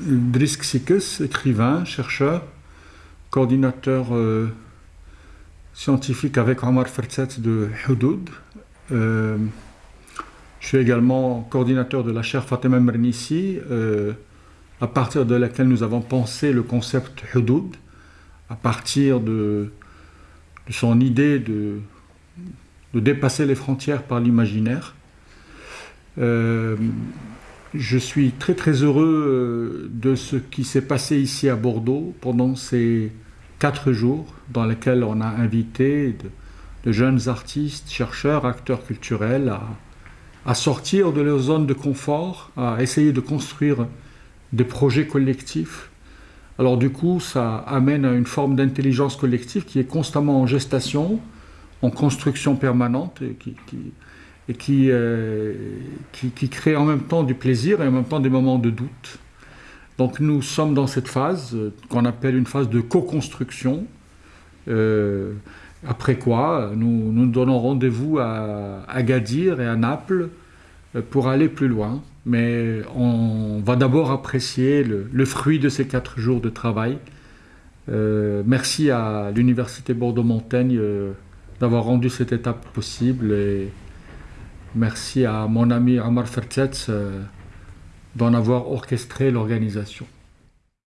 Drisk Sikes, écrivain, chercheur, coordinateur euh, scientifique avec Omar Fertzet de Hudud. Euh, je suis également coordinateur de la chaire Fatima Mernissi, euh, à partir de laquelle nous avons pensé le concept Hudud, à partir de, son idée de, de, dépasser les frontières par l'imaginaire. Je suis très très heureux euh, de ce qui s'est passé ici à Bordeaux pendant ces quatre jours dans lesquels on a invité de, jeunes artistes, chercheurs, acteurs culturels à, sortir de leur zone de confort, à essayer de construire des projets collectifs. Alors du coup, ça amène à une forme d'intelligence collective qui est constamment en gestation, en construction permanente, et euh, qui, crée en même temps du plaisir et en même temps des moments de doute. Donc nous sommes dans cette phase euh, qu'on appelle une phase de co-construction. Euh, après quoi, nous nous donnons rendez-vous à Agadir et à Naples pour aller plus loin. Mais on va d'abord apprécier le, fruit de ces quatre jours de travail. merci à l'Université Bordeaux-Montaigne d'avoir rendu cette étape possible. Et, Merci à mon ami Amar Fertzetz euh, d'en avoir orchestré l'organisation.